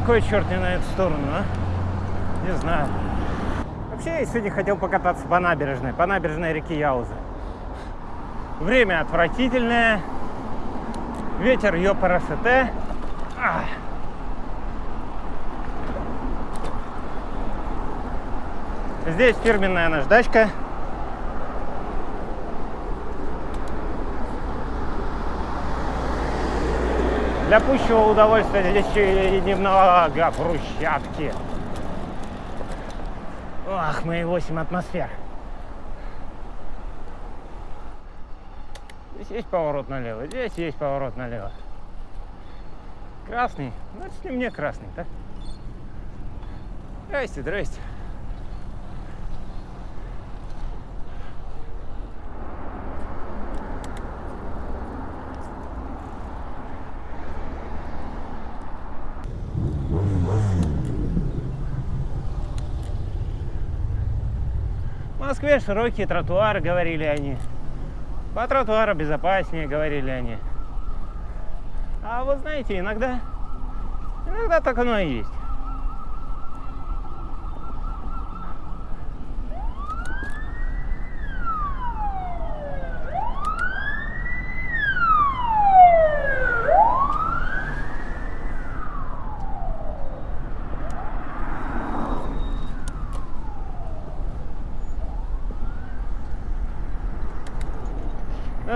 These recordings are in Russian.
На кой черт не на эту сторону, а? Не знаю. Вообще, я сегодня хотел покататься по набережной, по набережной реки Яузы. Время отвратительное. Ветер ёпарасете. Ах. Здесь фирменная наждачка. Для пущего удовольствия здесь еще и немного брусчатки. Ах, мои 8 атмосфер. Здесь есть поворот налево, здесь есть поворот налево. Красный, значит не мне красный, так? Здрасте, здрасте. В Москве широкие тротуары, говорили они. По тротуару безопаснее, говорили они. А вы знаете, иногда, иногда так оно и есть.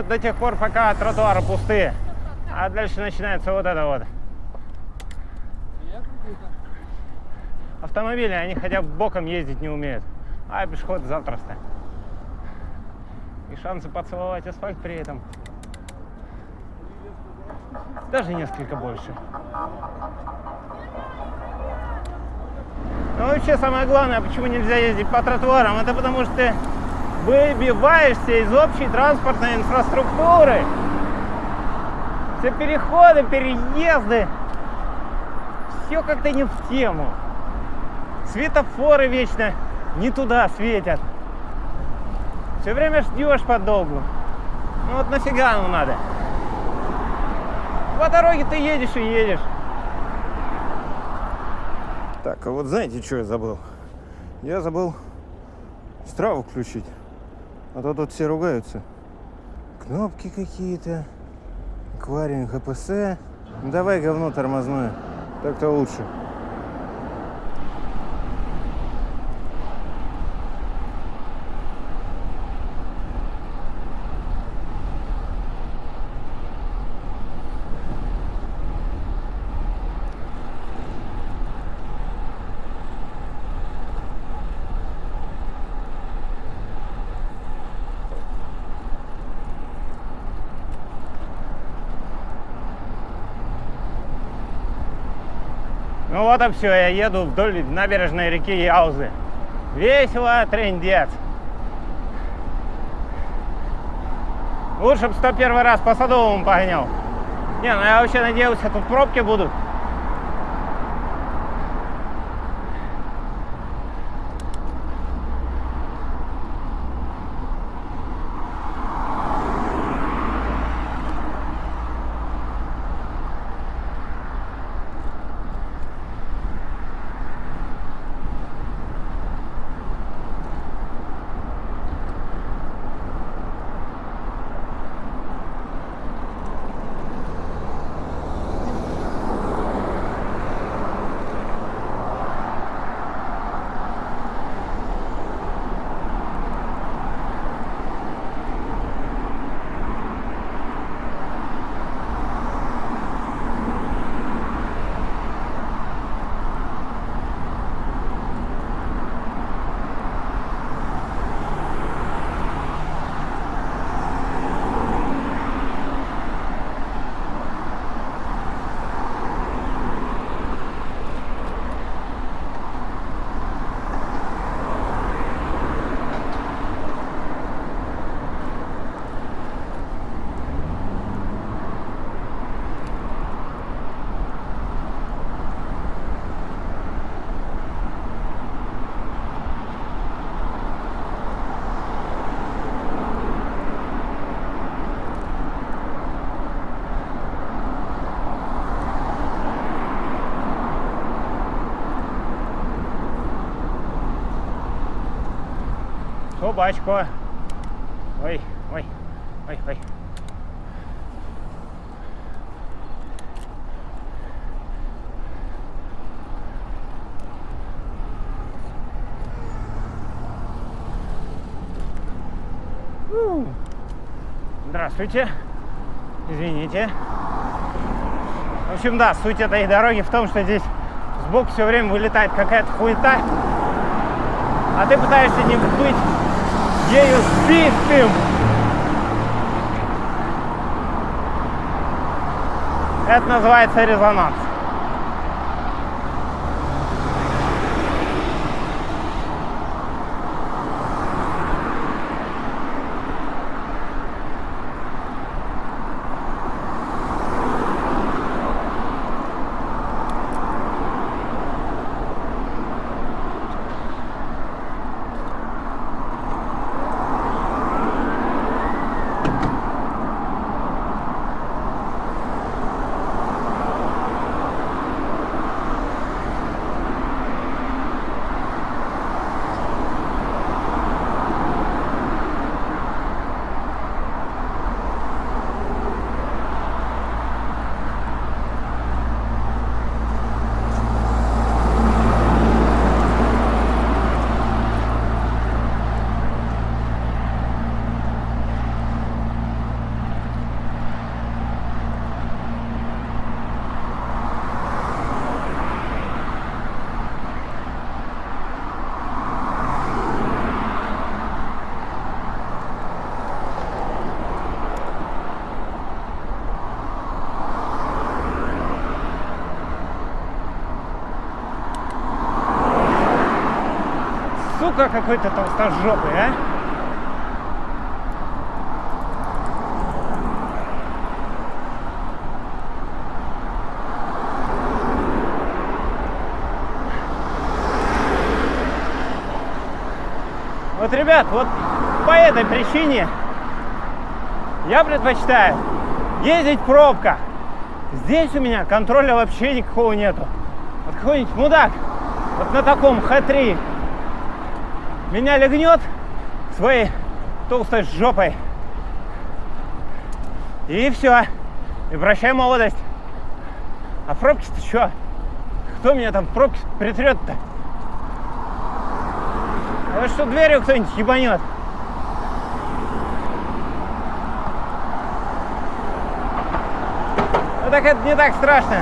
Ну, до тех пор, пока тротуары пустые. А дальше начинается вот это вот. Автомобили, они хотя бы боком ездить не умеют. А пешеходы запросто. И шансы поцеловать асфальт при этом даже несколько больше. Но вообще самое главное, почему нельзя ездить по тротуарам, это потому что выбиваешься из общей транспортной инфраструктуры. Все переходы, переезды, все как-то не в тему. Светофоры вечно не туда светят. Все время ждешь подолгу. Ну вот нафига оно надо? По дороге ты едешь и едешь. Так, а вот знаете, что я забыл? Я забыл страву включить. А то тут все ругаются. Кнопки какие-то. Аквариум ХПС. Ну, давай говно тормозное. Так-то лучше. Вот и все, я еду вдоль набережной реки Яузы. Весело, трендец. Лучше бы 101 раз по Садовому погонял. Не, ну я вообще надеялся, тут пробки будут. Собачка. Ой, ой, ой, ой. Здравствуйте. Извините. В общем, да, суть этой дороги в том, что здесь сбоку все время вылетает какая-то хуета, а ты пытаешься не быть ею сбитым. Это называется резонанс. Сука какой-то толстожопый, а? Вот, ребят, вот по этой причине я предпочитаю ездить в пробках. Здесь у меня контроля вообще никакого нету. Вот какой-нибудь мудак вот на таком Х3 меня легнет своей толстой жопой. И все. И прощай молодость. А пробки-то что? Кто меня там в пробки притрет-то? А что дверью кто-нибудь ебанет? Ну так это не так страшно.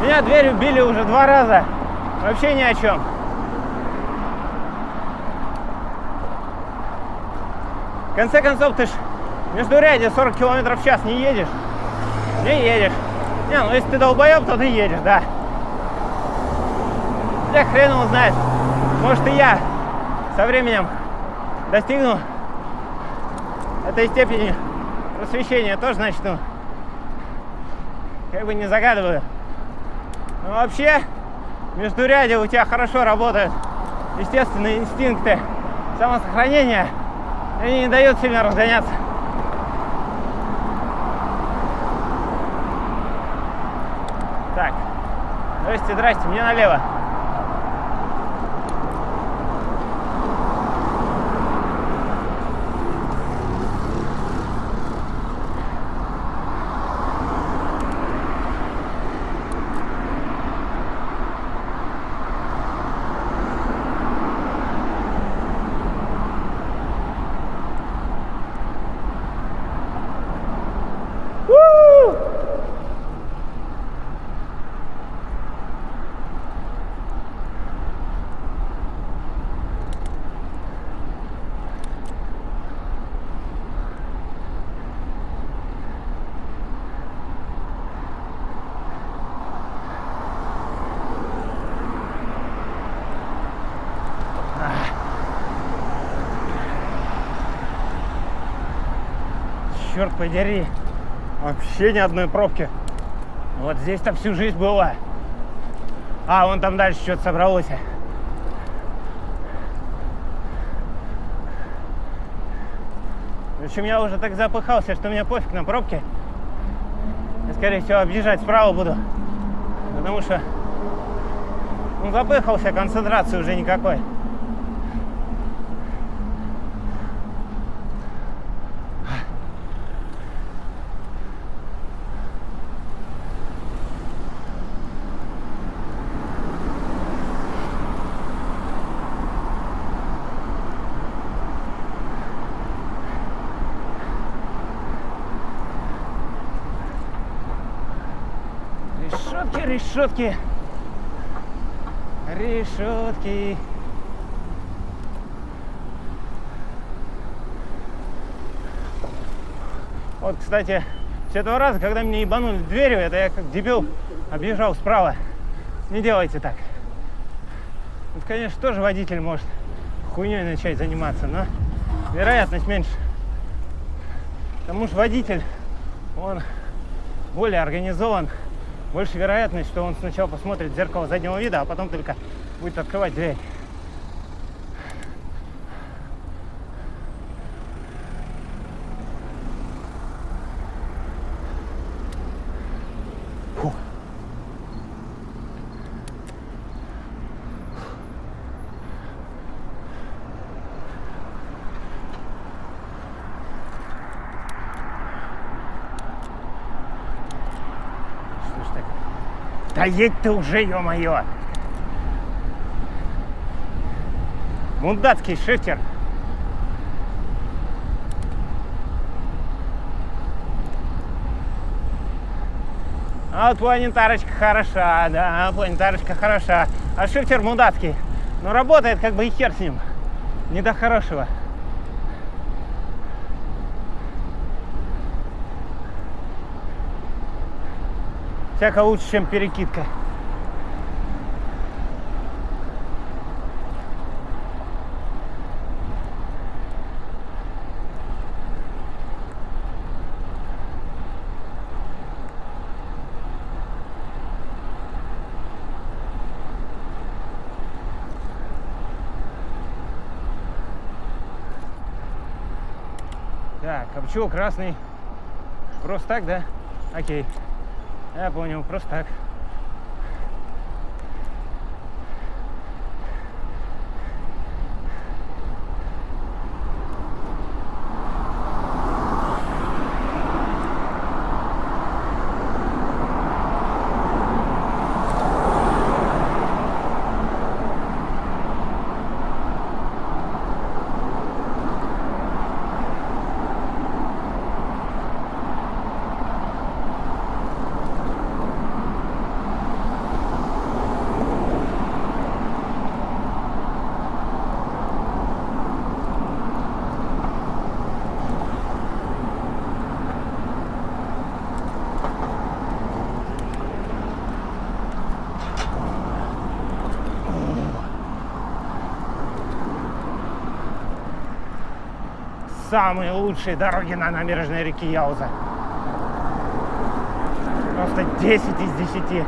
Меня дверью били уже два раза. Вообще ни о чем. Конце концов, ты ж между ряде 40 километров в час не едешь. Не едешь. Не, ну если ты долбоеб, то ты едешь, да. Я хрен его знает. Может и я со временем достигну этой степени просвещения. Тоже начну. Как бы не загадываю. Но вообще, между ряде у тебя хорошо работают естественные инстинкты самосохранения. Они не дают сильно разгоняться. Так. Здрасте, здрасте, мне налево. Черт подери, вообще ни одной пробки. Вот здесь-то всю жизнь была. А, вон там дальше что-то собралось. В общем, я уже так запыхался, что мне пофиг на пробки. Я, скорее всего, объезжать справа буду. Потому что ну, запыхался, концентрации уже никакой. Решетки, решетки. Вот, кстати, с этого раза, когда меня ебанули дверью, это я как дебил объезжал справа. Не делайте так. Вот, конечно, тоже водитель может хуйней начать заниматься, но вероятность меньше. Потому что водитель, он более организован, больше вероятность, что он сначала посмотрит в зеркало заднего вида, а потом только будет открывать дверь. Фу. Что ж так? Едь ты уже, ё-моё! Мундатский шифтер. А вот планетарочка хороша, да, планетарочка хороша. А шифтер мудацкий. Но работает как бы и хер с ним. Не до хорошего. Всяко лучше, чем перекидка. Так, а почему красный? Просто так, да? Окей. Я понял, просто так. Самые лучшие дороги на набережной реки Яуза. Просто 10 из 10.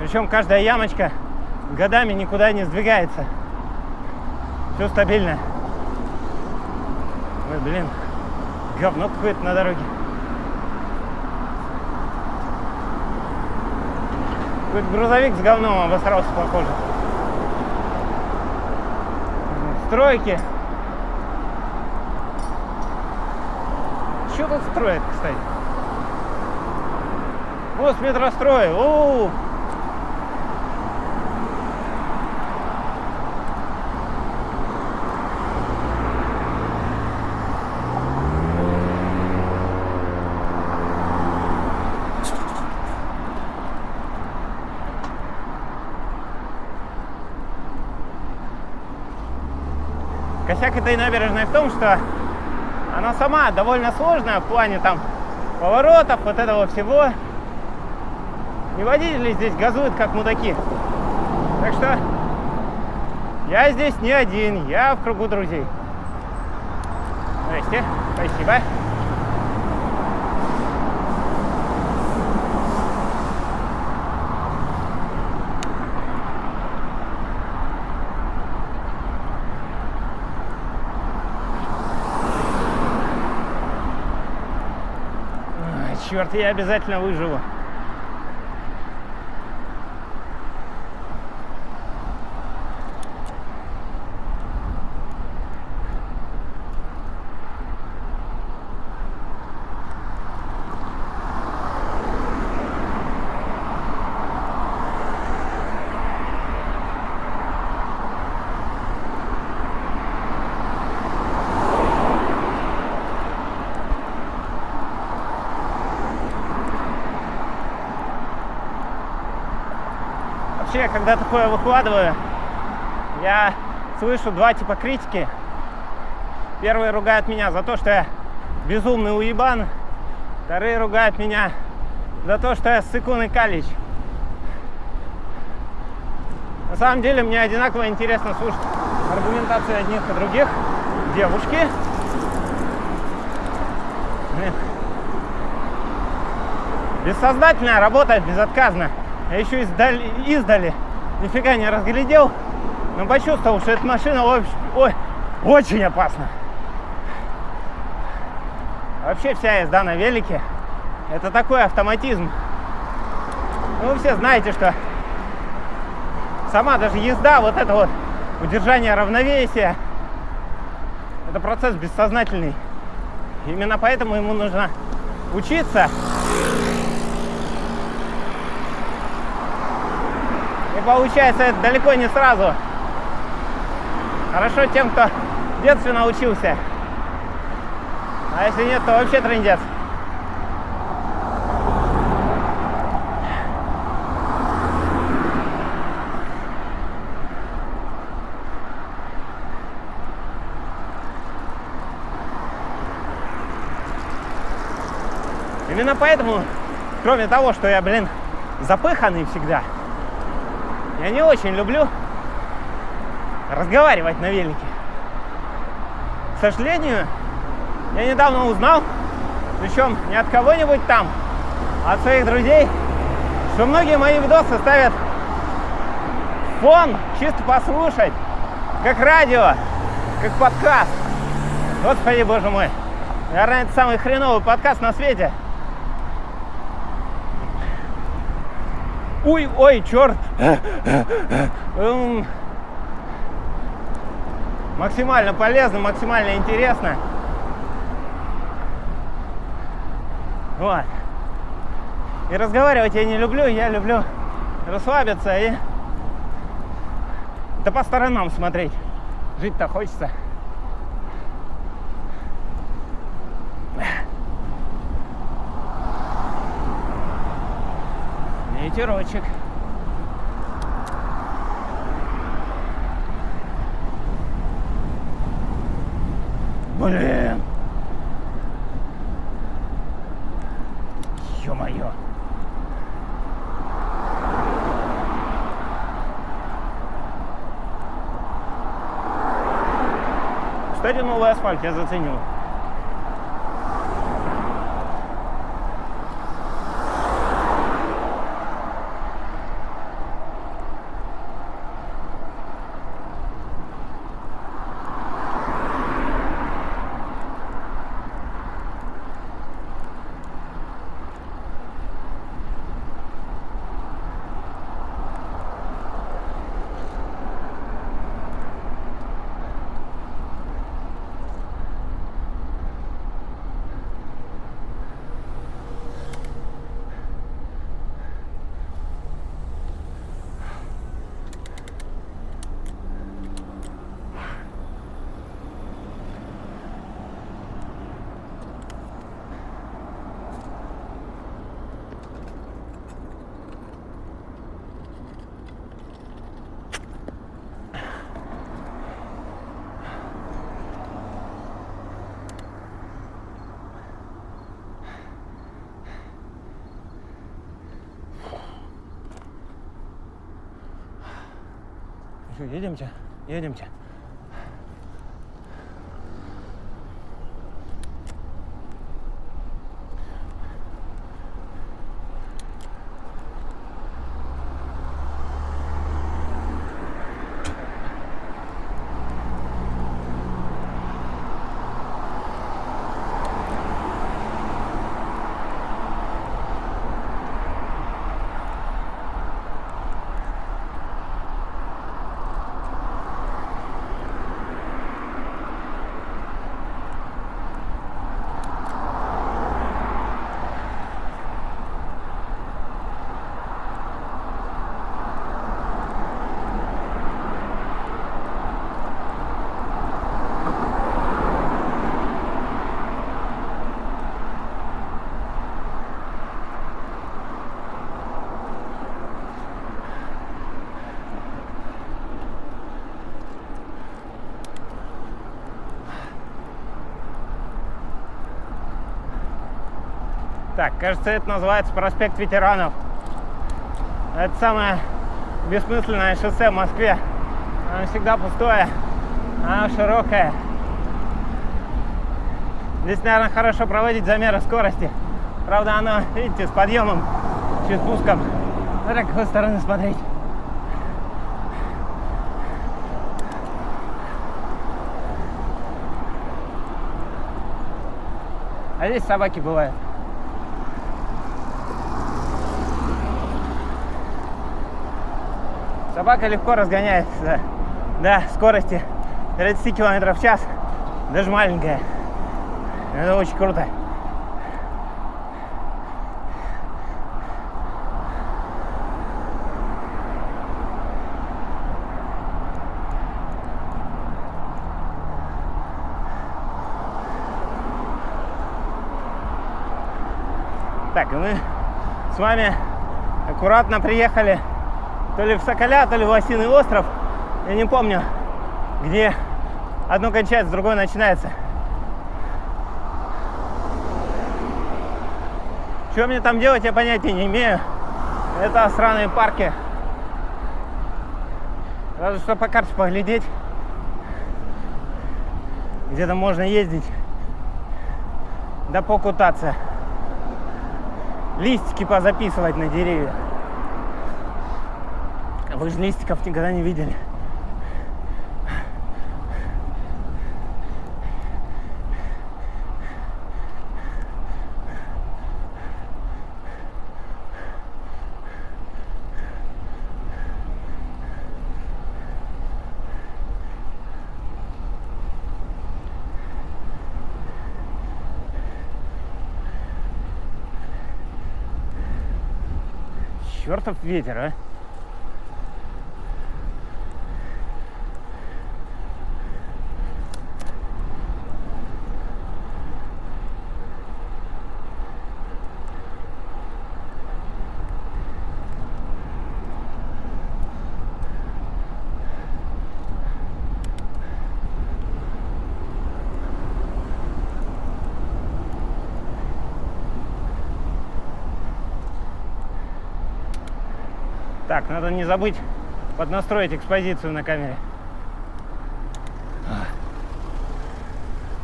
Причем каждая ямочка годами никуда не сдвигается. Все стабильно. Ой, блин, говно какое-то на дороге. Какой-то грузовик с говном обосрался, похоже. Стройки. Что тут строят, кстати? Мост метростроя. О, Косяк этой набережной в том, что она сама довольно сложная в плане там поворотов, вот этого всего. И водители здесь газуют как мудаки. Так что я здесь не один, я в кругу друзей. Здрасте, спасибо. Черт, я обязательно выживу. Вообще, когда такое выкладываю, я слышу два типа критики. Первые ругают меня за то, что я безумный уебан. Вторые ругают меня за то, что я сыкун и калич. На самом деле мне одинаково интересно слушать аргументации одних и других. Девушки. Бессознательная работает безотказно. Я еще издали, издали нифига не разглядел, но почувствовал, что эта машина ой, ой, очень опасна. Вообще вся езда на велике – это такой автоматизм. Ну, вы все знаете, что сама даже езда, вот это вот удержание равновесия, это процесс бессознательный. Именно поэтому ему нужно учиться. И получается это далеко не сразу. Хорошо тем, кто в детстве научился. А если нет, то вообще трендец. Именно поэтому, кроме того, что я, блин, запыханный всегда, я не очень люблю разговаривать на велике. К сожалению, я недавно узнал, причем не от кого-нибудь там, а от своих друзей, что многие мои видосы ставят фон, чисто послушать, как радио, как подкаст. Господи, боже мой. Наверное, это самый хреновый подкаст на свете. Ой, ой, черт. Эм, максимально полезно, максимально интересно. Вот. И разговаривать я не люблю, я люблю расслабиться и да по сторонам смотреть. Жить-то хочется. Ветерочек. Блин. Ё-моё. Кстати, новый асфальт я заценил. 예념차 예념차 Так, кажется, это называется проспект ветеранов. Это самое бессмысленное шоссе в Москве. Оно всегда пустое, оно широкое. Здесь, наверное, хорошо проводить замеры скорости. Правда, оно, видите, с подъемом, чуть спуском. Смотря какой стороны смотреть. А здесь собаки бывают. Собака легко разгоняется до скорости 30 км в час, даже маленькая. Это очень круто. Так, и мы с вами аккуратно приехали то ли в Соколя, то ли в Осиный остров. Я не помню, где одно кончается, другое начинается. Что мне там делать, я понятия не имею. Это сраные парки. Разве что по карте поглядеть. Где-то можно ездить. Да покутаться. Листики позаписывать на деревья. Вы же листиков никогда не видели. Чертов ветер, а! Надо не забыть поднастроить экспозицию на камере.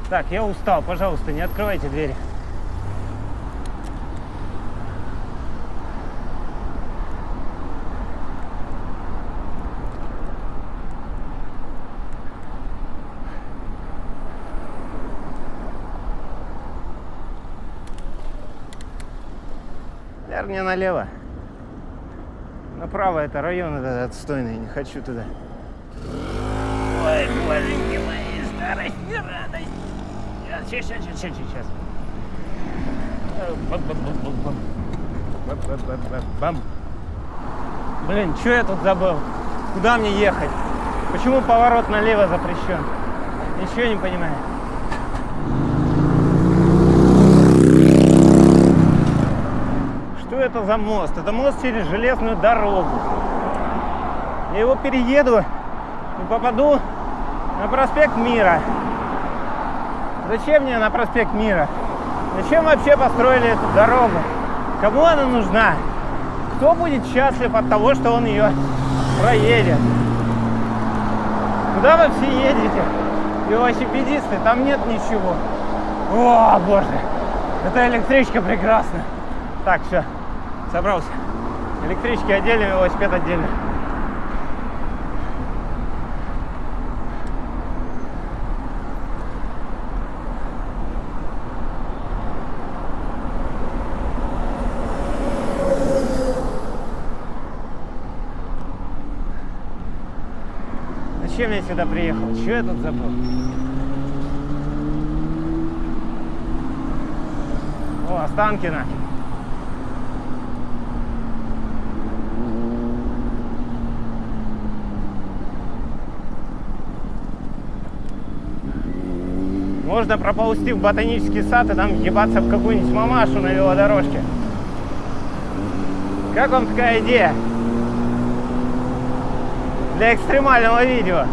Так, я устал, пожалуйста, не открывайте двери. Наверное, налево. Направо это район этот отстойный, не хочу туда. Ой, боженьки мои, старость не радость. Сейчас, сейчас, сейчас, сейчас. Блин, что я тут забыл? Куда мне ехать? Почему поворот налево запрещен? Ничего не понимаю. Что это за мост? Это мост через железную дорогу. Я его перееду и попаду на проспект Мира. Зачем мне на проспект Мира? Зачем вообще построили эту дорогу? Кому она нужна? Кто будет счастлив от того, что он ее проедет? Куда вы все едете? Велосипедисты, там нет ничего. О, боже, эта электричка прекрасна. Так, все, собрался. Электрички отдельно, велосипед отдельно. Зачем я сюда приехал? Что я тут забыл? О, Останкино. Можно проползти в ботанический сад и там ебаться в какую-нибудь мамашу на велодорожке. Как вам такая идея? Для экстремального видео.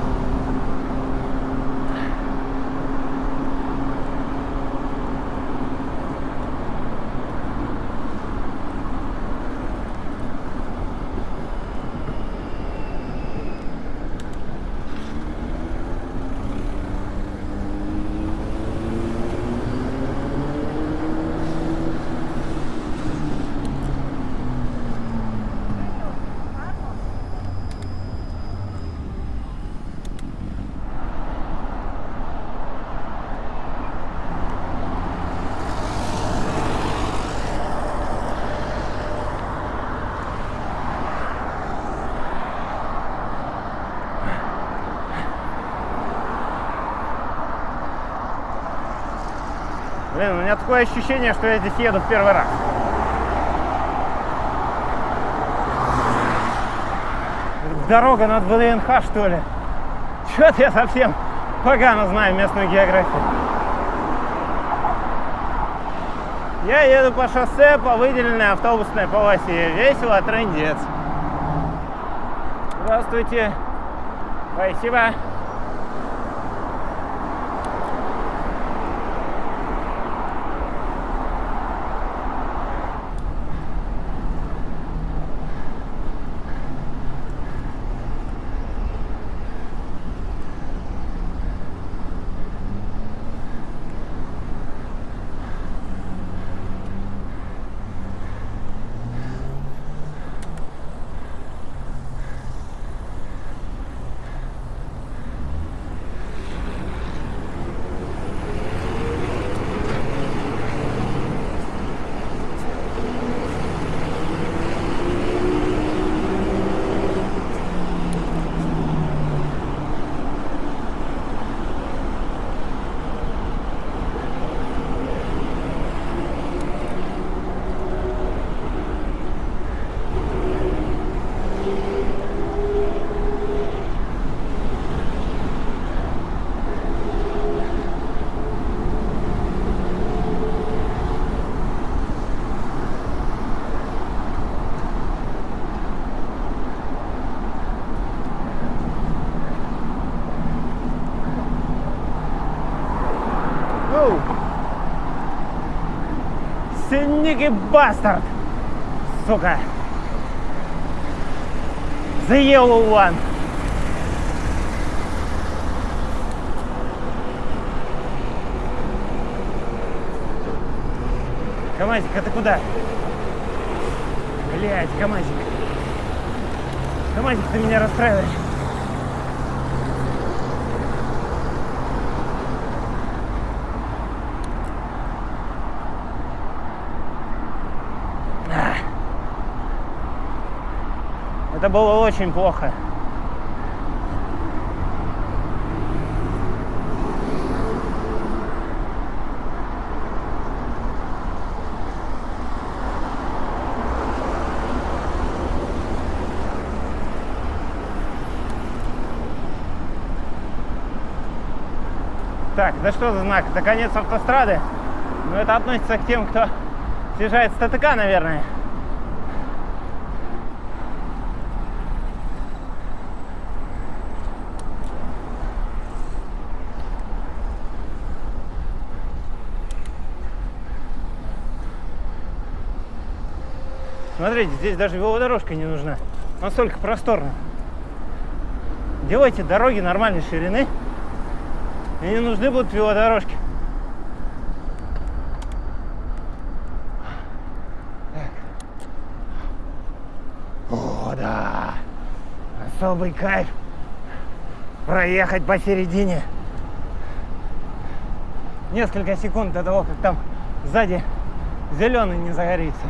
Блин, у меня такое ощущение, что я здесь еду в первый раз. Дорога над ВДНХ, что ли? Чё-то я совсем погано знаю местную географию. Я еду по шоссе по выделенной автобусной полосе. Весело, трендец. Здравствуйте. Спасибо. Синники бастард. Сука. The yellow one. Камазик, а ты куда? Блять, Камазик. Камазик, ты меня расстраиваешь. Это было очень плохо. Так, да что за знак? Это конец автострады. Но это относится к тем, кто съезжает с ТТК, наверное. Смотрите, здесь даже велодорожка не нужна. Настолько просторно. Делайте дороги нормальной ширины. И не нужны будут велодорожки. О, да. Особый кайф. Проехать посередине. Несколько секунд до того, как там сзади зеленый не загорится.